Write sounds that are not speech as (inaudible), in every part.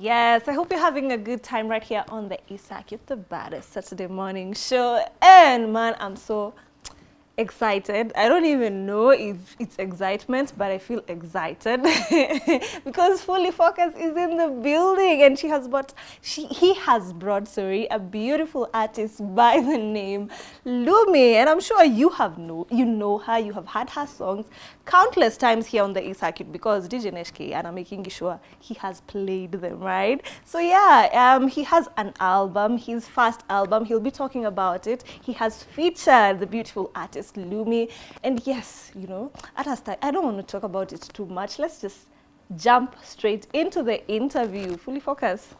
Yes, I hope you're having a good time right here on the Isak, the baddest Saturday morning show. And man, I'm so excited. I don't even know if it's excitement, but I feel excited (laughs) because Fully Focus is in the building and she has brought, she, he has brought, sorry, a beautiful artist by the name Lumi. And I'm sure you have know, you know her, you have heard her songs countless times here on the E circuit because DJ Neshke and I'm making sure he has played them, right? So yeah, um, he has an album, his first album, he'll be talking about it. He has featured the beautiful artist Lumi. And yes, you know, at us, I don't want to talk about it too much. Let's just jump straight into the interview. Fully focus.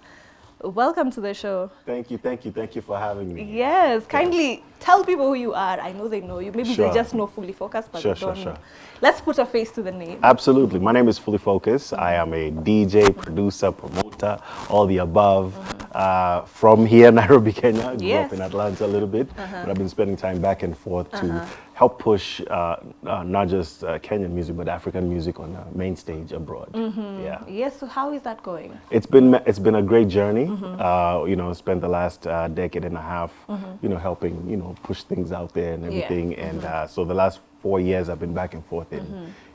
Welcome to the show. Thank you, thank you, thank you for having me. Yes, kindly tell people who you are. I know they know you. Maybe Sure. they just know Fully Focus, but Sure, they don't sure. know. Let's put a face to the name. Absolutely. My name is Fully Focus. I am a DJ, producer, promoter, all the above. Uh-huh. Uh, from here, (laughs) Nairobi, Kenya. I grew Yes. up in Atlanta a little bit, uh-huh. but I've been spending time back and forth to uh-huh. Help push uh, uh, not just uh, Kenyan music, but African music on the main stage abroad. Yeah. Yes, so how is that going? It's been it's been a great journey. Uh, you know, spent the last uh, decade and a half, you know, helping you know push things out there and everything. And uh, so the last four years, I've been back and forth in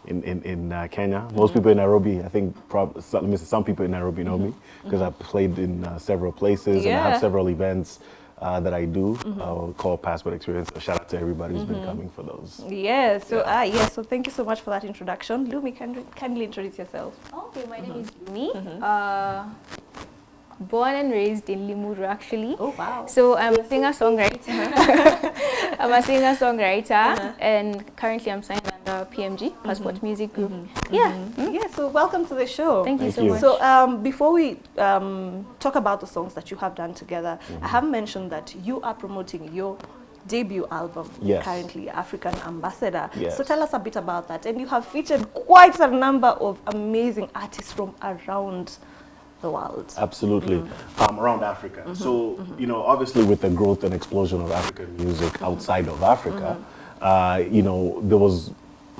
in in, in uh, Kenya. Most people in Nairobi, I think, prob- some, let me say, some people in Nairobi know me because I've played in uh, several places and I have several events. Uh, that I do uh, called Passport Experience. So shout out to everybody who's been coming for those. Yes, so Yeah. ah, yes, so thank you so much for that introduction. Lumi, can kindly introduce yourself. Okay, my name is Lumi. Uh, born and raised in Limuru, actually. Oh, wow. So I'm a singer-songwriter. (laughs) I'm a singer-songwriter, and currently I'm signed under PMG, Passport Music Group. Yeah. Mm. Yeah, so welcome to the show. Thank you Thank so you. much. So um, before we um, talk about the songs that you have done together, I have mentioned that you are promoting your debut album Yes. currently, African Ambassador. Yes. So tell us a bit about that. And you have featured quite a number of amazing artists from around the world. Absolutely. Um, around Africa. So, you know, obviously with the growth and explosion of African music outside of Africa, uh, you know, there was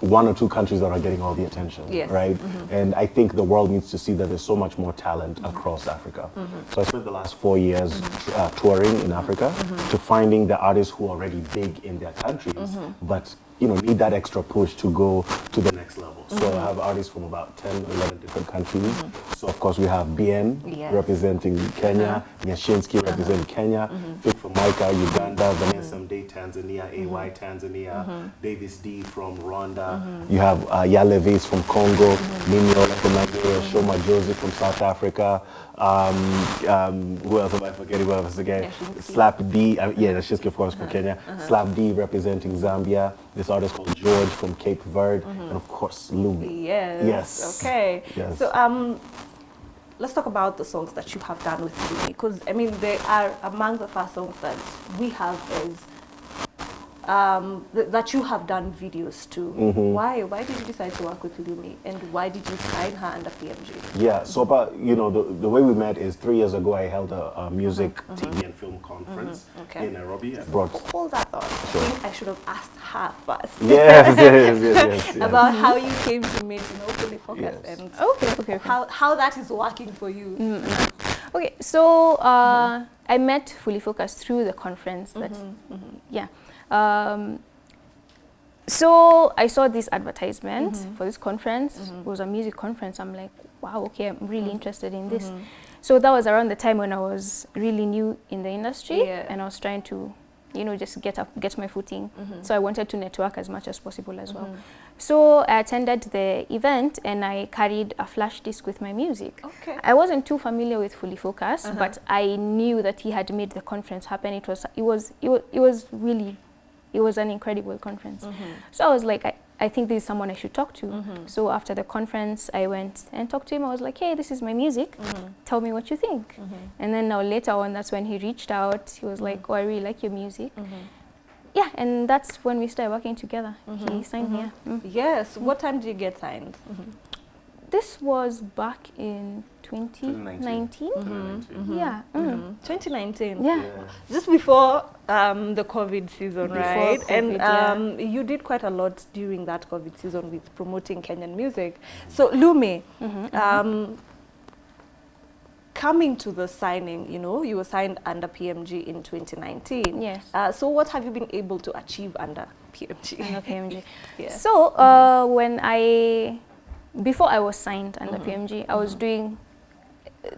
one or two countries that are getting all the attention, Yes. right? Mm-hmm. And I think the world needs to see that there's so much more talent mm-hmm. across Africa. Mm-hmm. So I spent the last four years uh, touring in Africa to finding the artists who are already big in their countries, but you know, need that extra push to go to the next level. So I have artists from about 10, 11 different countries. So of course we have Bien Yes. representing Kenya, uh-huh. Nyashinski uh-huh. representing Kenya, Fik Fameica, Uganda, Vanessa Mdee, Tanzania, AY, Tanzania, Davis D from Rwanda. You have uh, Yalevis from Congo, Ninyo from Nigeria, Sho Madjozi from South Africa. Um, um, who else am I forgetting? Who else again? Nyashinski. Slap D, uh, yeah, Nyashinski of course from Kenya. Slap D representing Zambia. This artist called George from Cape Verde, and of course Lumi. Yes. Yes. Okay. Yes. So um, let's talk about the songs that you have done with me because I mean they are among the first songs that we have as um, th- that you have done videos to. Mm-hmm. Why? Why did you decide to work with Lumi, and why did you sign her under PMG? Yeah, so about, you know, the, the way we met is three years ago I held a, a music, TV and film conference Okay. in Nairobi. I brought, Hold that thought. Sure. I think I should have asked her first. yes, yes, yes, yes, yes. (laughs) About how you came to meet you know, Fully Focus Yes. and Okay, okay, okay. how, how that is working for you. Okay, so uh, I met Fully Focused through the conference. That, yeah. Um, so I saw this advertisement mm-hmm. for this conference. Mm-hmm. It was a music conference. I'm like, wow, okay, I'm really mm-hmm. interested in this. So that was around the time when I was really new in the industry, Yeah. and I was trying to, you know, just get up, get my footing. So I wanted to network as much as possible as well. So I attended the event, and I carried a flash disc with my music. Okay. I wasn't too familiar with Fully Focus, uh-huh. but I knew that he had made the conference happen. It was it was it was, it was really it was an incredible conference. Mm-hmm. So I was like, I, I think this is someone I should talk to. Mm-hmm. So after the conference, I went and talked to him. I was like, hey, this is my music. Mm-hmm. Tell me what you think. And then now later on, that's when he reached out. He was like, oh, I really like your music. Yeah, and that's when we started working together. He signed me. yeah. Mm. Yes. What time did you get signed? This was back in 2019. Yeah. mm. 2019. Yeah. Just before um, the COVID season, Before right? and COVID, yeah. um, you did quite a lot during that COVID season with promoting Kenyan music. So, Lumi, Mm-hmm, um, coming to the signing, you know, you were signed under PMG in 2019. Yes. Uh, so what have you been able to achieve under PMG? under PMG. (laughs) Yeah. So uh, when I, before I was signed under Mm-hmm. PMG, I was doing,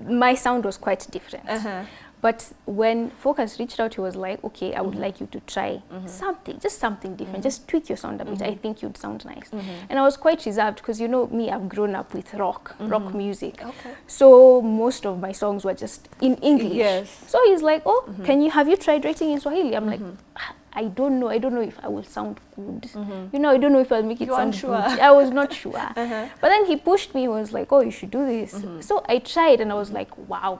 my sound was quite different. Uh-huh. But when Focus reached out, he was like, okay, I would Mm-hmm. like you to try something, just something different, just tweak your sound a bit. I Mm-hmm. think you'd sound nice. And I was quite reserved because you know me, I've grown up with rock, rock music. Mm-hmm. Okay. So most of my songs were just in English. Yes. Mm-hmm. So he's like, oh, can you, have you tried writing in Swahili? I'm like, "Ah, I don't know. I don't know if I will sound good. You know, I don't know if I'll make it You sound unsure. good. I was not (laughs) sure. Uh-huh. But then he pushed me. He was like, "Oh, you should do this." So I tried, and I was like, "Wow,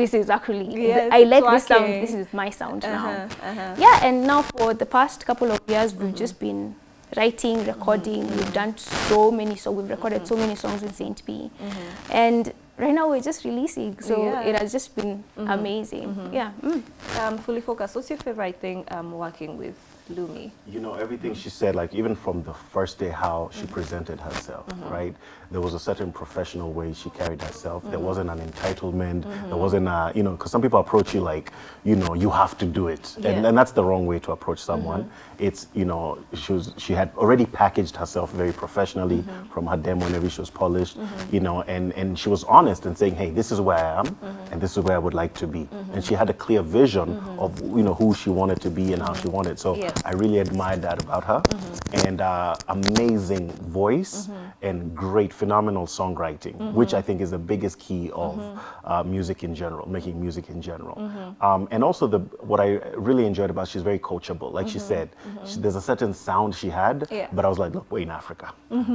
this is actually. Yes, I like this sound. This is my sound now." Uh-huh, uh-huh. Yeah, and now for the past couple of years, we've just been writing, recording. We've done so many songs. We've recorded so many songs in Saint P, and right now we're just releasing. So Yeah. it has just been amazing. Yeah. Mm. Um, fully focused. What's your favorite thing um, working with Lumi? You know, everything she said, like even from the first day, how she presented herself, right? There was a certain professional way she carried herself. There mm-hmm. wasn't an entitlement. There mm-hmm. wasn't a, you know, because some people approach you like, you know, you have to do it. And, Yeah. and that's the wrong way to approach someone. Mm-hmm. It's, you know, she was, she had already packaged herself very professionally from her demo whenever she was polished, you know, and, and she was honest in saying, hey, this is where I am and this is where I would like to be. And she had a clear vision of, you know, who she wanted to be and how she wanted. So Yes. I really admired that about her. And uh, amazing voice and great, phenomenal songwriting, mm-hmm. which I think is the biggest key of mm-hmm. uh, music in general, making music in general. Mm-hmm. Um, and also, the what I really enjoyed about she's very coachable. Like she said, she, there's a certain sound she had, Yeah. but I was like, look, we're in Africa,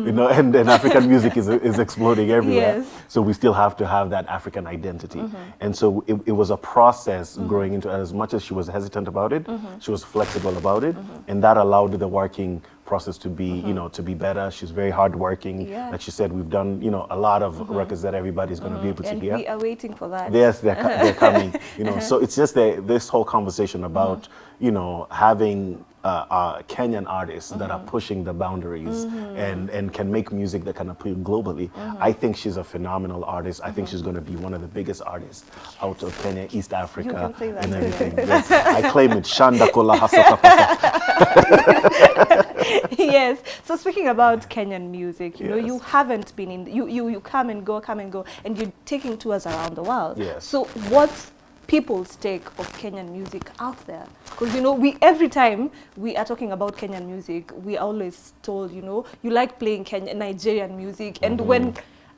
you know, (laughs) and, and African music is, is exploding everywhere. Yes. So we still have to have that African identity. And so it, it was a process growing into as much as she was hesitant about it, she was flexible about it. And that allowed the working process to be, you mm-hmm. know, to be better. She's very hardworking. Yeah. Like she said, we've done, you know, a lot of mm-hmm. records that everybody's going to be mm-hmm. able to And hear. we are waiting for that. Yes, they're, they're (laughs) coming. You know, so uh-huh. it's just the, this whole conversation about you know having uh, uh, Kenyan artists that are pushing the boundaries and and can make music that can appeal globally. I think she's a phenomenal artist. I think she's going to be one of the biggest artists out of Kenya, East Africa, can say that and everything. Yes, I claim it. Shanda kola hasoka pasa. (laughs) (laughs) (laughs) yes. So speaking about Kenyan music, you know, you haven't been in. You you you come and go, come and go, and you're taking tours around the world. Yes. So what's people's take of Kenyan music out there? Because you know, we every time we are talking about Kenyan music, we are always told, you know, you like playing Kenyan Nigerian music, and mm-hmm. when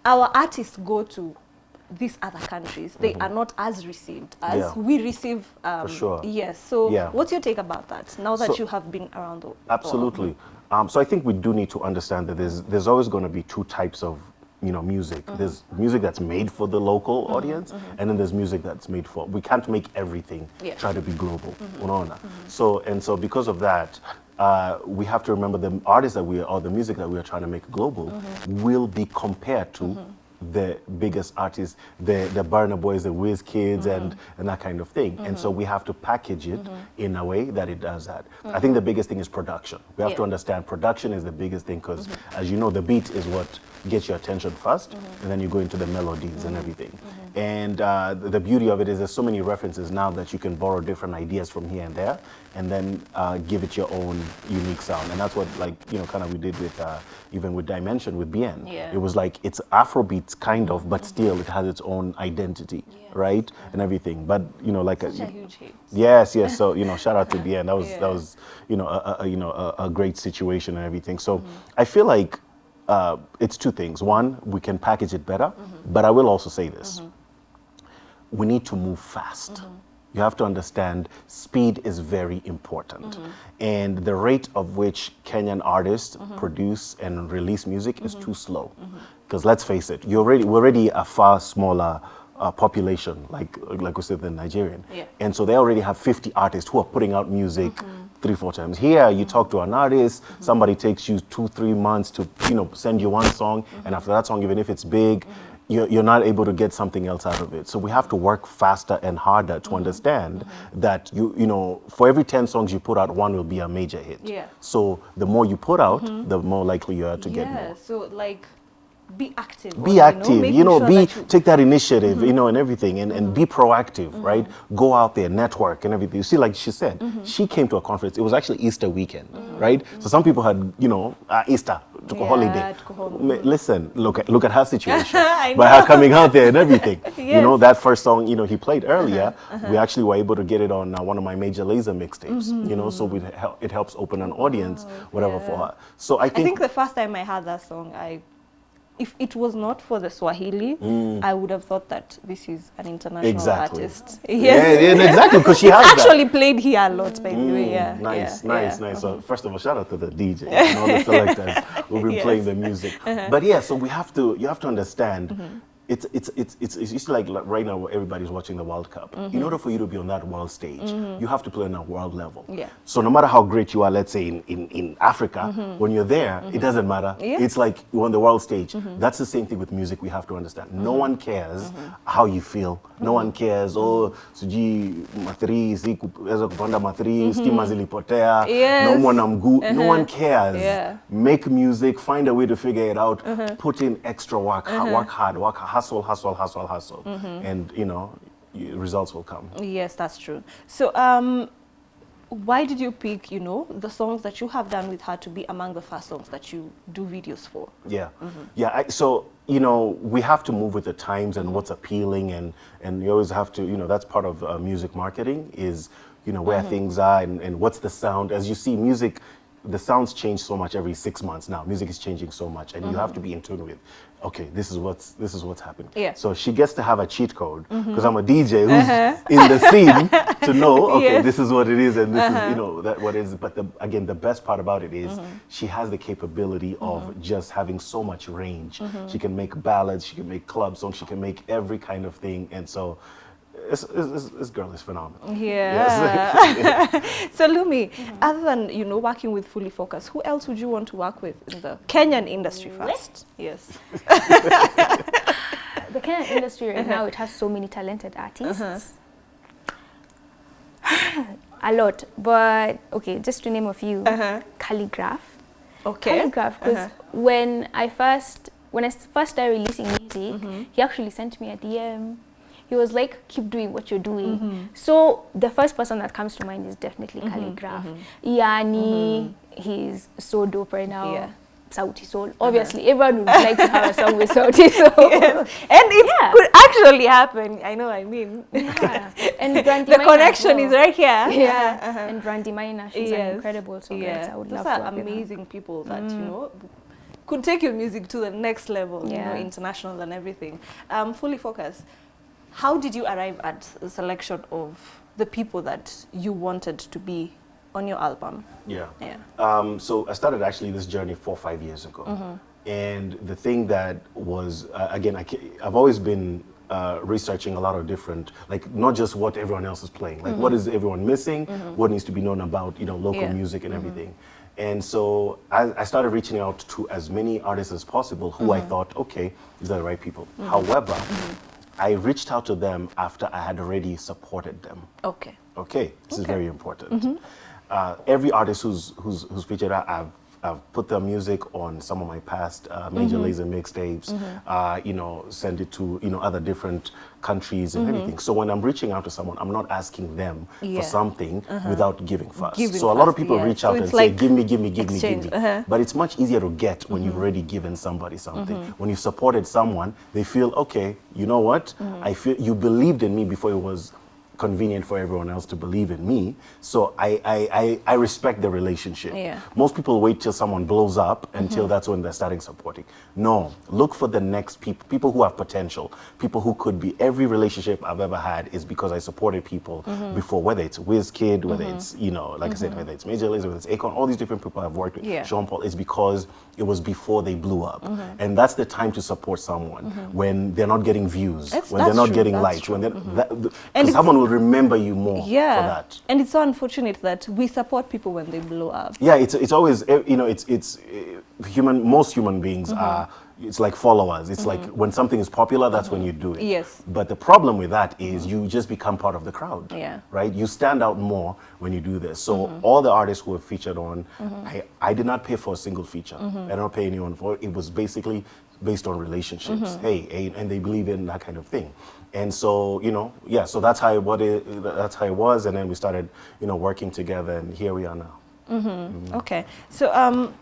our artists go to these other countries, they mm-hmm. are not as received as Yeah. we receive. Um, sure. Yes. So, Yeah. what's your take about that? Now that So- you have been around the world? Absolutely. Um, so I think we do need to understand that there's there's always going to be two types of you know music. Mm-hmm. There's music that's made for the local mm-hmm. audience, and then there's music that's made for. We can't make everything Yeah. try to be global. Unaona? So and so because of that. Uh, we have to remember the artists that we are, or the music that we are trying to make global will be compared to the biggest artists, the the Burna Boys, the WizKids, and mm-hmm. and that kind of thing. And so mm-hmm. we have to package it mm-hmm. in a way that it does that. I think the biggest thing is production. We have to understand production is the biggest thing because, as you know, the beat is what gets your attention 1st and then you go into the melodies and everything. And uh, the, beauty of it is there's so many references now that you can borrow different ideas from here and there, and then uh, give it your own unique sound. And that's what, like, you know, kind of we did with uh, even with Dimension with Bien. Yeah. It was like it's Afrobeats kind of, but still it has its own identity, right? And everything. But you know, like Such a a, huge hit. Yes, yes. So you know, shout out to (laughs) Bien. That was Yeah. that was you know a, a you know a, a great situation and everything. So I feel like uh, it's two things. One, we can package it better, mm-hmm. but I will also say this: mm-hmm. we need to move fast. Mm-hmm. You have to understand speed is very important. And the rate of which Kenyan artists produce and release music is too slow. Because let's face it, you're already, we're already a far smaller uh, population, like, like we said, than Nigerian. Yeah. And so they already have 50 artists who are putting out music three, four times. Here, you talk to an artist, mm-hmm. somebody takes you two, three months to, you know, send you one song, mm-hmm. and after that song, even if it's big, mm-hmm. you're, you're not able to get something else out of it. So we have to work faster and harder to understand that you, you know, for every 10 songs you put out, one will be a major hit. Yeah. So the more you put out, the more likely you are to get yeah. more. So like be active. be you know, active you know, sure be that you- take that initiative mm-hmm. you know and everything and, and be proactive mm-hmm. right? Go out there network and everything. You see like she said mm-hmm. she came to a conference it was actually easter weekend right? So some people had you know uh, easter took a Yeah, holiday took a holiday. Listen look at look at her situation (laughs) I by her coming out there and everything. (laughs) You know that first song you know he played earlier uh-huh, uh-huh. we actually were able to get it on uh, one of my Major Lazer mixtapes you know so we it helps open an audience oh, whatever for yeah. her. So i I think, think the first time I heard that song, I, if it was not for the Swahili, I would have thought that this is an international Mm. Exactly. artist. yeah, Yes. yeah, exactly because she has that. Actually played here a lot, by the way. Yeah. Mm, nice, yeah, nice, yeah. nice. So first of all, shout out to the DJ and all the (laughs) selectors who've been Yes. playing the music. But yeah, so we have to, you have to understand. It's, it's, it's, it's, it's just like, right now where everybody's watching the World Cup. In mm-hmm. order for you to be on that world stage, mm-hmm. you have to play on a world level. Yeah. So no matter how great you are, let's say in, in, in Africa, mm-hmm. when you're there, it doesn't matter. Yeah. It's like you're on the world stage. That's the same thing with music we have to understand. No one cares how you feel. No one cares, oh, sijui mathri, sikuweza kupanda mathri, stima zilipotea, Yes. naumwa na mguu. No uh-huh. one cares. Yeah. Make music, find a way to figure it out, uh-huh. put in extra work, ha- uh-huh. work hard, work hustle, hustle, hustle, hustle. And, you know, results will come. Yes, that's true. So, um, why did you pick, you know, the songs that you have done with her to be among the first songs that you do videos for? Yeah, yeah. I, so you know, we have to move with the times and what's appealing, and and you always have to, you know, that's part of uh, music marketing is, you know, where things are and, and what's the sound. As you see, music, the sounds change so much every six months now. Music is changing so much, and you have mm-hmm. to be in tune with. Okay, this is what's this is what's happening. Yeah. So she gets to have a cheat code because I'm a mm-hmm. DJ who's uh-huh. in the scene (laughs) to know. Okay, Yes. this is what it is, and this is you uh-huh. know that what it is. But the, again, the best part about it is mm-hmm. she has the capability of just having so much range. She can make ballads, she can make club songs, she can make every kind of thing, and so. This, this, this girl is phenomenal. Yeah. Yes. (laughs) So, Lumi, other than, you know, working with Fully Focus, who else would you want to work with in the Kenyan industry first? Yes. (laughs) The Kenyan industry right now, it has so many talented artists. a lot, but okay, just to name a few. Uh-huh. Kaligraph. Okay. Kaligraph, because Uh-huh. when I first when I s- first started releasing music, Mm-hmm. he actually sent me a DM. He was like, "Keep doing what you're doing." Mm-hmm. So the first person that comes to mind is definitely Kaligraph. Yani, he's so dope right now. Mm-hmm. Yeah. Sauti Sol. Obviously, everyone would like to have a song with Sauti (laughs) Sol. And it Yeah. could actually happen. I know, I mean. Yeah. (laughs) And Brandy the Maina connection well. is right here. Yeah, Uh-huh. and Brandy Maina, she's an incredible songwriter. Yeah, I would those love are to with her. amazing people that you know could take your music to the next level. You know, international and everything. Um, fully focused. How did you arrive at the selection of the people that you wanted to be on your album? Yeah. Yeah. Um, so I started actually this journey four or five years ago. Mm-hmm. And the thing that was, uh, again, I I've always been uh, researching a lot of different, like not just what everyone else is playing, like what is everyone missing, what needs to be known about, you know, local Mm-hmm. Yeah. music and everything. And so I, I started reaching out to as many artists as possible who I Mm-hmm. thought, okay, these are the right people. However, I reached out to them after I had already supported them. Okay. Okay, this is very important. Uh, every artist who's who's who's featured, I've I've put their music on some of my past uh, Major mm-hmm. Lazer mixtapes. Mm-hmm. Uh, you know, send it to you know other different countries and mm-hmm. everything. So when I'm reaching out to someone, I'm not asking them Yeah. for something uh-huh. without giving first. Giving so a lot of people yeah. reach out it's and say, "Give me, give me, give me, give me." uh-huh. But it's much easier to get when you've already given somebody something. When you've supported someone, they feel, okay, you know what? I feel you believed in me before it was convenient for everyone else to believe in me. So I, I, I, I respect the relationship. Yeah. Most people wait till someone blows up until that's when they're starting supporting. No, look for the next people, people who have potential, people who could be. Every relationship I've ever had is because I supported people mm-hmm. before, whether it's WizKid, whether mm-hmm. it's, you know, like I said, mm-hmm. whether it's Major Lazer, whether it's Akon, all these different people I've worked with, Yeah. Sean Paul, is because it was before they blew up. And that's the time to support someone when they're not getting views, That's- when they're not true, getting likes, true. when they're, that, And someone will remember you more Yeah. for that. And it's so unfortunate that we support people when they blow up. Yeah, it's it's always eh, you know it's it's eh, human. Most human beings are it's like followers. It's like mm-hmm. when something is popular, that's when you do it. Yes. But the problem with that is you just become part of the crowd. Yeah. Right. You stand out more when you do this. So mm-hmm. all the artists who were featured on, mm-hmm. I I did not pay for a single feature. I don't pay anyone for it. It was basically based on relationships. Hey, and they believe in that kind of thing. And so, you know, yeah, so that's how what it, that's how it was, and then we started, you know, working together, and here we are now. Okay. So, um,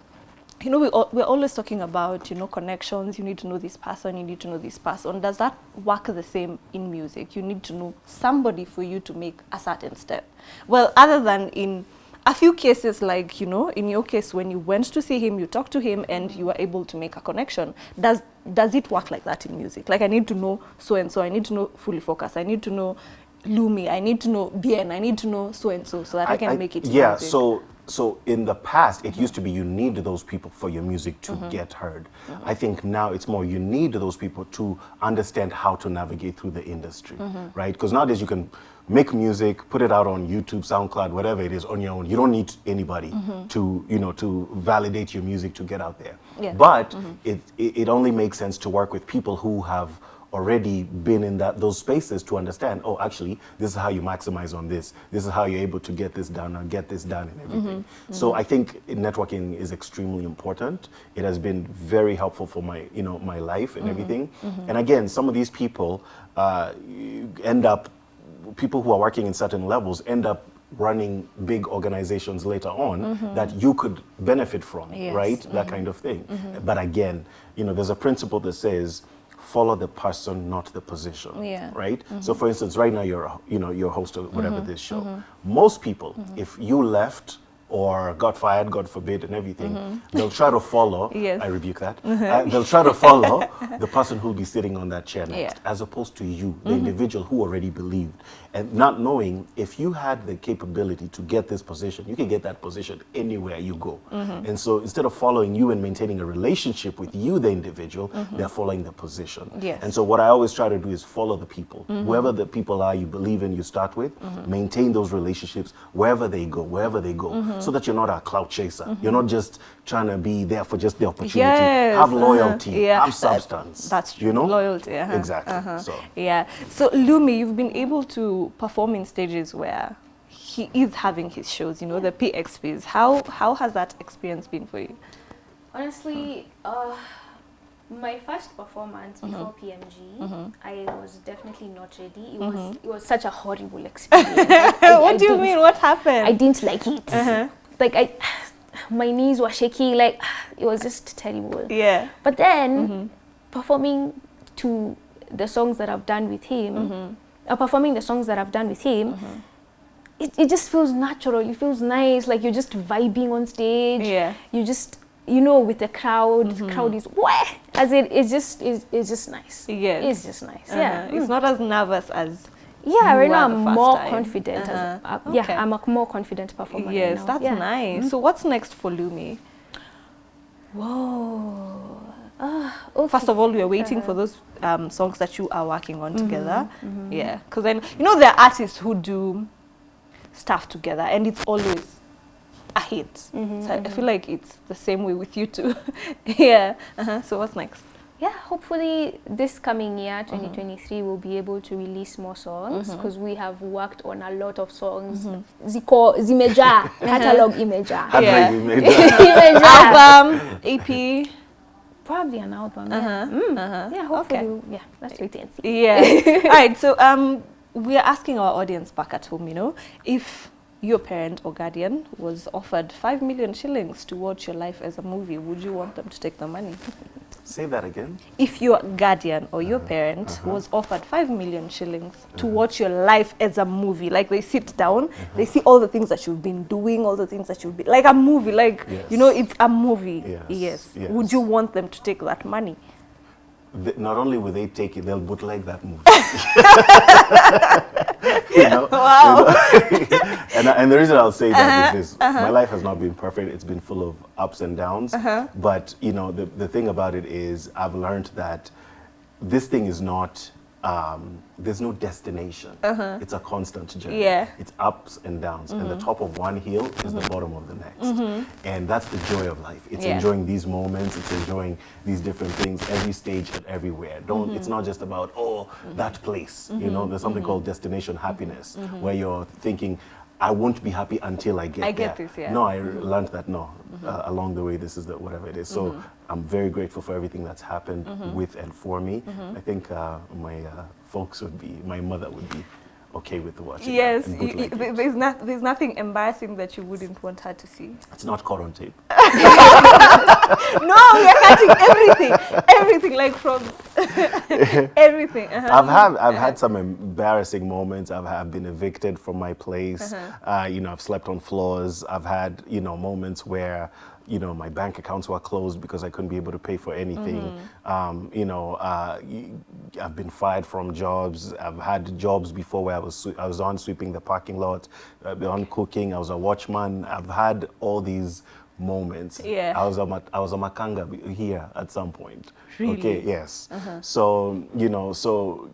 you know, we, al- we're always talking about, you know, connections. You need to know this person, you need to know this person. Does that work the same in music? You need to know somebody for you to make a certain step. Well, other than in a few cases, like, you know, in your case, when you went to see him, you talked to him and you were able to make a connection. Does, does it work like that in music? Like, I need to know so and so, I need to know Fully Focus, I need to know Lumi, I need to know Bien, I need to know so and so, so that I, can make it. Yeah, music. so so in the past, it used to be you need those people for your music to mm-hmm. get heard. Mm-hmm. I think now it's more you need those people to understand how to navigate through the industry, mm-hmm. right? Because nowadays you can make music, put it out on YouTube, SoundCloud, whatever it is on your own. You don't need anybody to you know to validate your music to get out there. Yeah. But it, it it only makes sense to work with people who have already been in that those spaces to understand oh actually this is how you maximize on this. This is how you're able to get this done and get this done and everything. Mm-hmm. So i think networking is extremely important. It has been very helpful for my you know my life and mm-hmm. everything. Mm-hmm. And again some of these people uh, end up people who are working in certain levels end up running big organizations later on that you could benefit from Yes. right? That kind of thing. But again you know there's a principle that says follow the person not the position Yeah. right? Mm-hmm. So for instance right now you're a- you know you're host of whatever mm-hmm. this show. Mm-hmm. Most people if you left or got fired god forbid and everything mm-hmm. they'll try to follow. (laughs) Yes. i rebuke that. Mm-hmm. Uh, they'll try to follow (laughs) the person who'll be sitting on that chair next Yeah. as opposed to you the mm-hmm. individual who already believed. And not knowing if you had the capability to get this position you can get that position anywhere you go. And so instead of following you and maintaining a relationship with you the individual they're following the position. Yes. and so what i always try to do is follow the people. Whoever the people are you believe in you start with maintain those relationships wherever they go wherever they go so that you're not a cloud chaser. You're not just trying to be there for just the opportunity. Yes, have loyalty. (laughs) Yeah, have that- substance. That's true. you know? Loyalty, uh-huh, exactly. Uh-huh. so. Yeah. So Lumi, you've been able to perform in stages where he is having his shows, you know, the PXPs. How how has that experience been for you? Honestly, uh, my first performance uh-huh. before PMG, uh-huh. I was definitely not ready. It was uh-huh. it was such a horrible experience. (laughs) I- what I do you mean? What happened? I didn't like it. Like I, (sighs) my knees were shaky. Like (sighs) it was just terrible. yeah. But then mm-hmm. performing to the songs that I've done with him, mm-hmm. uh, performing the songs that I've done with him, it, it just feels natural. It feels nice. Like you're just vibing on stage. Yeah. You just you know with the crowd, the crowd is wah! as it it's just it's, it's just nice. Yes. It's just nice. Uh-huh. Yeah. It's not as nervous as Yeah, right now I'm more time. confident. As, Uh-huh. uh, Yeah, I'm a more confident performer. right Yes, now. that's Yeah. nice. So what's next for Lumi? Whoa. Ah, okay. First of all, we are waiting for those um, songs that you are working on together. Yeah, because then you know there are artists who do stuff together, and it's always a hit. So I- I feel like it's the same way with you too. (laughs) yeah. Uh-huh. So what's next? Yeah, hopefully this coming year, 2023, we'll be able to release more songs because we have worked on a lot of songs. Ziko, zimeja, (laughs) catalog imeja. I Yeah. think we made that. Imeja. Album, EP. Probably an album. Uh-huh. Yeah, Mm. Uh-huh. yeah hopefully. Okay. Yeah, let's wait and see. Yeah. (laughs) All right. So um, we are asking our audience back at home, you know, if your parent or guardian was offered five million shillings to watch your life as a movie, would you want them to take the money? say that again If your guardian or your uh-huh, parent uh-huh. was offered five million shillings to uh-huh. watch your life as a movie, like they sit down, they see all the things that you've been doing, all the things that you've been like a movie, like you know, it's a movie. Yes, yes. Would you want them to take that money? Th- not only will they take it, they'll bootleg that movie. (laughs) (laughs) (laughs) you know? Wow. (laughs) and, and the reason I'll say that is uh-huh, this: uh-huh. my life has not been perfect. It's been full of ups and downs. Uh-huh. But you know, the the thing about it is, I've learned that this thing is not. Um, there's no destination. Uh-huh. It's a constant journey. Yeah. It's ups and downs, and the mm-hmm. top of one hill is the mm-hmm. bottom of the next. Mm-hmm. And that's the joy of life. It's Yeah. enjoying these moments. It's enjoying these different things, every stage and everywhere. Don't. It's not just about oh that place. You know, there's something called destination happiness, where you're thinking. I won't be happy until I get there. I get there. this, yeah. Mm-hmm. No, I learned that no, uh, along the way, this is the whatever it is. So I'm very grateful for everything that's happened Mm-hmm. with and for me. I think uh, my uh, folks would be, my mother would be okay with watching. Yes, and you, good like there's, not, there's nothing embarrassing that you wouldn't want her to see. It's not caught on tape. No, we are cutting everything, everything, like from (laughs) everything. uh-huh. I've had I've had some embarrassing moments. I've, have been evicted from my place. Uh-huh. uh you know, I've slept on floors. I've had you know moments where you know my bank accounts were closed because I couldn't be able to pay for anything. Mm-hmm. Um, you know, uh, I've been fired from jobs. I've had jobs before where I was I was on sweeping the parking lot, uh, on cooking. I was a watchman. I've had all these moments. Yeah. I was a ma- I was a makanga here at some point. Really? Okay. Yes. Uh-huh. So you know, so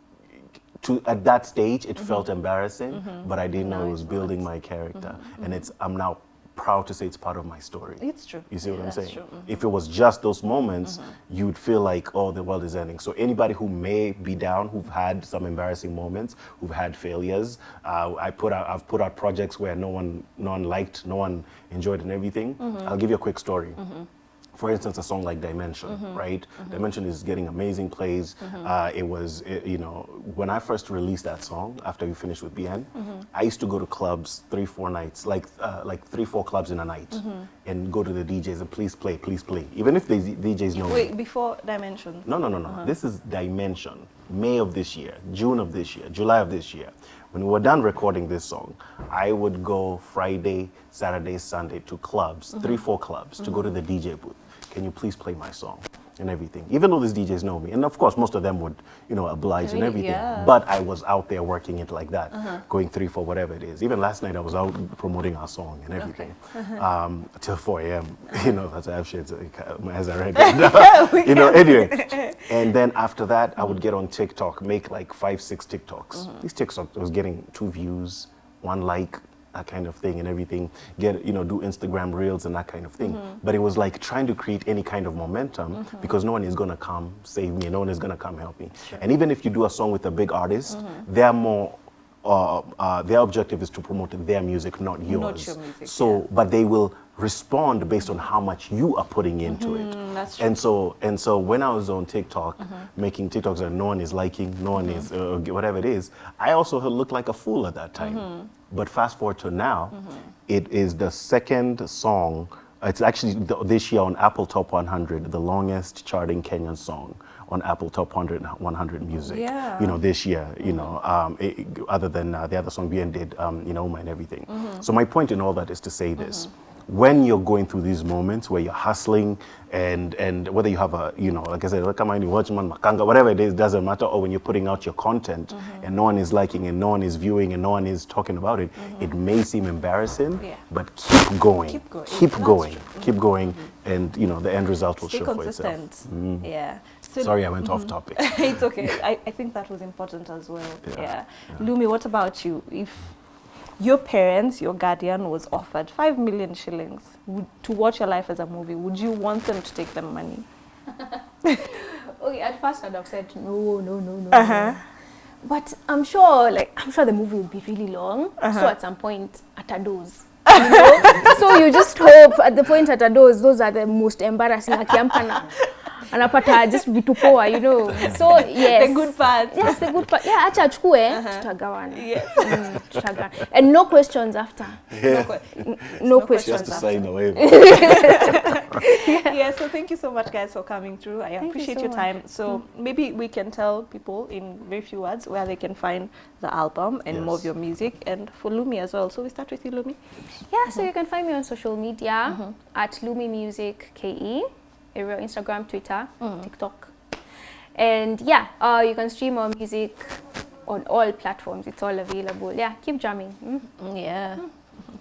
to at that stage, it mm-hmm. felt embarrassing, mm-hmm. but I didn't know it was building my character, mm-hmm, and it's I'm now proud to say it's part of my story. It's true. You see what Yeah, I'm saying? true. Mhm. If it was just those moments, you'd feel like, oh, the world is ending. So anybody who may be down, who've had some embarrassing moments, who've had failures, uh, I put out, I've put out projects where no one, no one liked, no one enjoyed, and everything. I'll give you a quick story. For instance, a song like Dimension, mm-hmm. right? Mm-hmm. Dimension is getting amazing plays. Mm-hmm. Uh, it was, it- you know, when I first released that song after we finished with Bien, I used to go to clubs three, four nights, like uh, like three, four clubs in a night, and go to the DJs and please play, please play, even if the DJs know me. Wait, before Dimension. No, no, no, no. Uh-huh. This is Dimension. May of this year, June of this year, July of this year. When we were done recording this song, I would go Friday, Saturday, Sunday to clubs, three, four clubs, to go to the DJ booth. Can you please play my song? And everything. Even though these DJs know me. And of course, most of them would, you know, oblige and everything. Yeah. But I was out there working it like that, uh-huh. going three, four, whatever it is. Even last night, I was out promoting our song and everything uh-huh. um, till 4 a.m. (laughs) Uh-huh. You know, as I have shades, as I read. you know, (laughs) anyway. (laughs) And then after that, I would get on TikTok, make like five, six TikToks. Mm-hmm. These TikToks, I was getting two views, one like, that kind of thing and everything. Get, you know, do Instagram reels and that kind of thing. But it was like trying to create any kind of momentum because no one is going to come save me, no one is going to come help me. And even if you do a song with a big artist, they're more uh, uh, their objective is to promote their music, not yours. your music, so, but they will respond based on how much you are putting into it. that's true. And so, and so, when I was on TikTok making TikToks that no one is liking, no one is uh, whatever it is, I also looked like a fool at that time. But fast forward to now, it is the second song. It's actually th- this year on Apple Top 100, the longest charting Kenyan song on Apple Top 100, 100 Music. Yeah. You know, this year, you know, um, it, other than uh, the other song Bien did, um, you know, and everything. So my point in all that is to say this. When you're going through these moments where you're hustling and, and whether you have a, you know, like I said, like I'm any watchman, makanga, whatever it is, doesn't matter, or when you're putting out your content mm-hmm. and no one is liking and no one is viewing and no one is talking about it, mm-hmm. it may seem embarrassing, Yeah. but keep going. Keep going. Keep That's going. true. Mm-hmm. Keep going. And, you know, the end result will Stay show for itself. consistent. Yeah. So Sorry, I went off topic. (laughs) it's okay. (laughs) I, I think that was important as well. Yeah, Yeah. Lumi, what about you? If your parents, your guardian was offered 5 million shillings to watch your life as a movie, would you want them to take the money? (laughs) Okay, at first I'd have said no, no, no, no. Uh-huh. no. But I'm sure, like, I'm sure the movie will be really long. Uh-huh. So at some point, at a dose. You know? (laughs) so you just hope at the point at a dose, those are the most embarrassing. Anapata just vitu poa, you know. So yes. (laughs) The good part Yes, the good part. Yeah, acha achukue, tutagawana. Yes. Mm, tutagawana. And no questions after. yeah. No No, No questions Just to after. sign away. (laughs) (laughs) yeah, so thank you so much, guys, for coming through. I thank appreciate you so your much. time. So maybe we can tell people in very few words where they can find the album and yes. more of your music, and for Lumi as well. So we start with you, Lumi. Yeah, mm -hmm. so you can find me on social media mm -hmm. at Lumi Music KE, area Instagram, Twitter, TikTok. And yeah, uh, you can stream our music on all platforms. It's all available. Yeah, keep jamming. Mm. Yeah.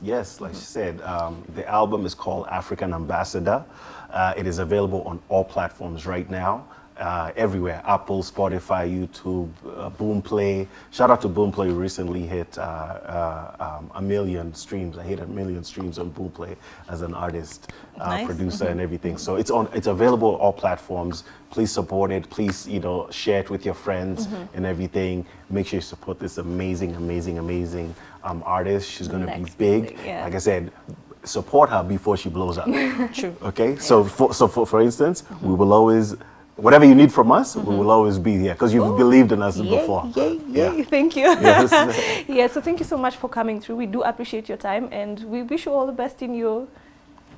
Yes, like she said, um, the album is called African Ambassador. Uh, it is available on all platforms right now. Uh, everywhere Apple, Spotify, YouTube, uh, Boomplay. Shout out to Boomplay, who recently hit uh, uh, um, a million streams. I hit a million streams on Boomplay as an artist, uh, Nice. producer, and everything. So it's on. It's available on all platforms. Please support it. Please, you know, share it with your friends and everything. Make sure you support this amazing, amazing, amazing um, artist. She's going to be big. yeah. Like I said, support her before she blows up. (laughs) True. Okay, so for, so for, for instance, we will always, whatever you need from us, we will always be here because you've believed in us Yay, before. yay, Yeah. (laughs) Thank you. Yes. (laughs) yeah, so thank you so much for coming through. We do appreciate your time and we wish you all the best in your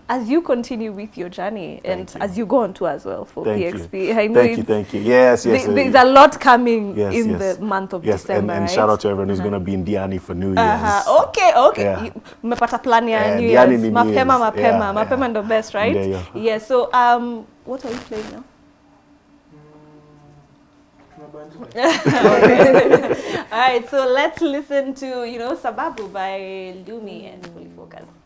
as you continue with your journey and you. as you go on tour as well for Thank PXP. you. I know Thank you, thank you. Yes, yes. uh, there's a lot coming yes, in yes. the month of yes, December. and, and right? shout out to everyone who's going to be in Diani for New Year's. Uh-huh. Okay, okay. Yeah. You- Mmepata plan ya Yeah, New Diani Year's. ni New Year's. mapema. Yeah, Mapema yeah. ndo best, right? Ndio. Yeah, so um, what are you playing now? (laughs) (laughs) All right, so let's listen to, you know, Sababu by Lumi and Fully Focus.